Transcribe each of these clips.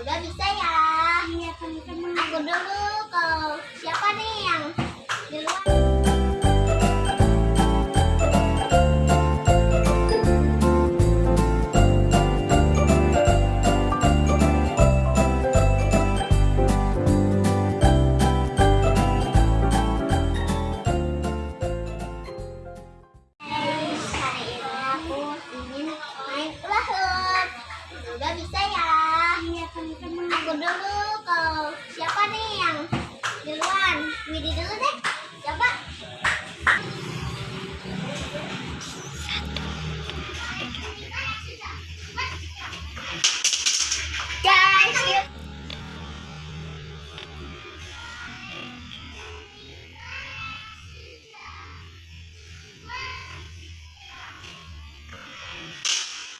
udah bisa ya. Iya, Aku dulu kau siapa nih?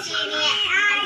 谢谢你啊